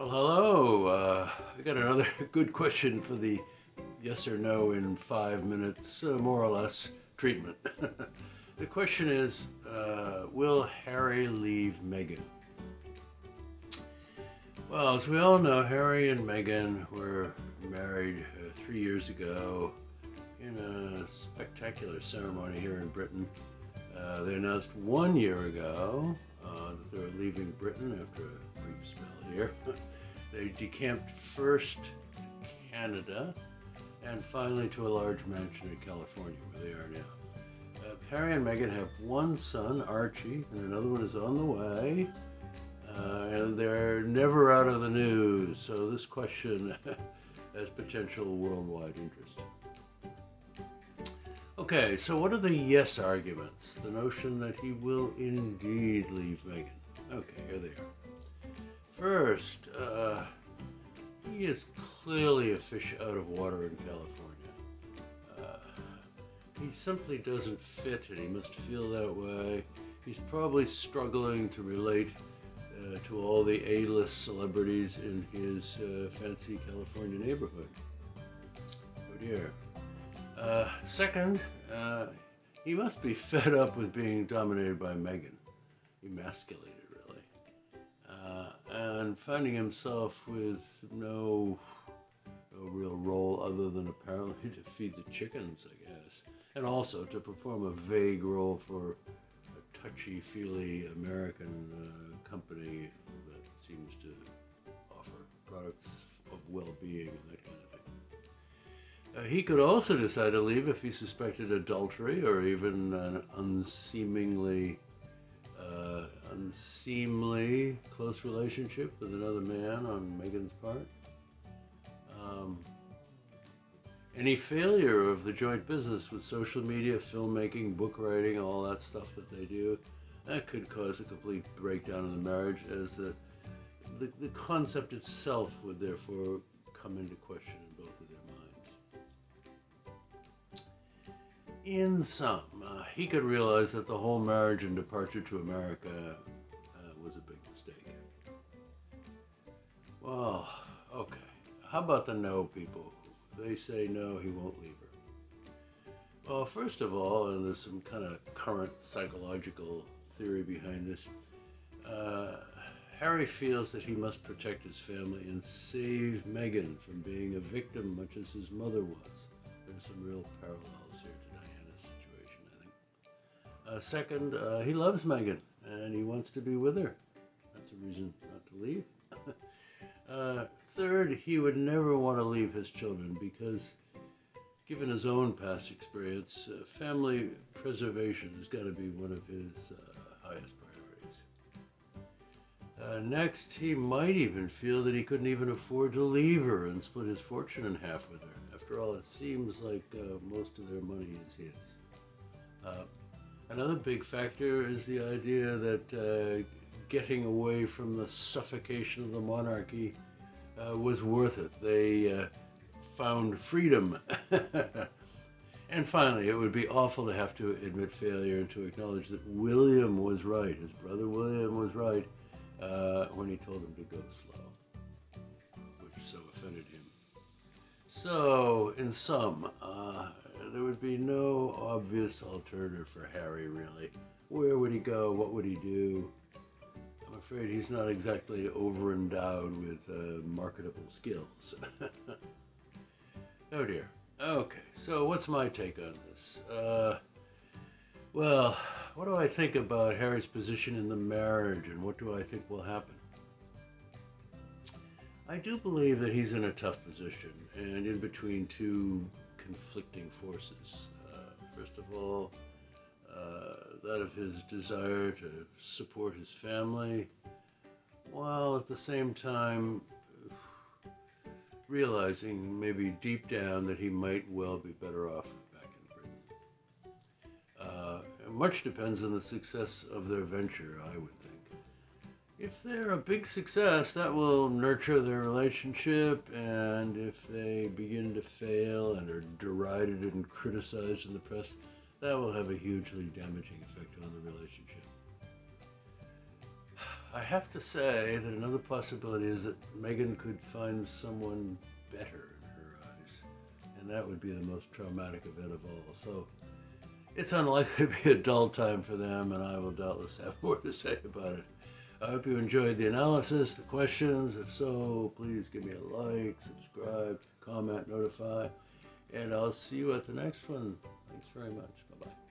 Well, hello. Uh, I got another good question for the yes or no in five minutes, uh, more or less, treatment. the question is uh, Will Harry leave Meghan? Well, as we all know, Harry and Meghan were married uh, three years ago in a spectacular ceremony here in Britain. Uh, they announced one year ago uh, that they're leaving Britain after a brief spell here. they decamped first to Canada and finally to a large mansion in California where they are now. Uh, Harry and Meghan have one son, Archie, and another one is on the way. Uh, and they're never out of the news, so this question has potential worldwide interest. Okay, so what are the yes arguments? The notion that he will indeed leave Meghan. Okay, here they are. First, uh, he is clearly a fish out of water in California. Uh, he simply doesn't fit and he must feel that way. He's probably struggling to relate uh, to all the A-list celebrities in his uh, fancy California neighborhood. Oh dear. Uh, second, uh, he must be fed up with being dominated by Meghan, emasculated really, uh, and finding himself with no, no real role other than apparently to feed the chickens, I guess, and also to perform a vague role for a touchy-feely American uh, company that seems to offer products of well-being and that kind of he could also decide to leave if he suspected adultery or even an unseemingly, uh, unseemly close relationship with another man on Meghan's part. Um, any failure of the joint business with social media, filmmaking, book writing, all that stuff that they do, that could cause a complete breakdown in the marriage as the, the, the concept itself would therefore come into question in both of their in sum, uh, he could realize that the whole marriage and departure to America uh, was a big mistake. Well, okay. How about the no people? They say no, he won't leave her. Well, first of all, and there's some kind of current psychological theory behind this, uh, Harry feels that he must protect his family and save Meghan from being a victim, much as his mother was. There's some real parallels here second, uh, he loves Meghan and he wants to be with her. That's a reason not to leave. uh, third, he would never want to leave his children because, given his own past experience, uh, family preservation has got to be one of his uh, highest priorities. Uh, next, he might even feel that he couldn't even afford to leave her and split his fortune in half with her. After all, it seems like most of their money is his. Another big factor is the idea that uh, getting away from the suffocation of the monarchy uh, was worth it. They uh, found freedom. and finally, it would be awful to have to admit failure and to acknowledge that William was right. His brother William was right uh, when he told him to go slow, which so offended him. So, in sum, uh, there would be no obvious alternative for Harry, really. Where would he go? What would he do? I'm afraid he's not exactly over endowed with uh, marketable skills. oh dear. Okay, so what's my take on this? Uh, well, what do I think about Harry's position in the marriage and what do I think will happen? I do believe that he's in a tough position and in between two conflicting forces. Uh, first of all, uh, that of his desire to support his family, while at the same time realizing maybe deep down that he might well be better off back in Britain. Uh, much depends on the success of their venture, I would if they're a big success, that will nurture their relationship, and if they begin to fail and are derided and criticized in the press, that will have a hugely damaging effect on the relationship. I have to say that another possibility is that Meghan could find someone better in her eyes, and that would be the most traumatic event of all. So it's unlikely to be a dull time for them, and I will doubtless have more to say about it. I hope you enjoyed the analysis, the questions. If so, please give me a like, subscribe, comment, notify, and I'll see you at the next one. Thanks very much. Bye bye.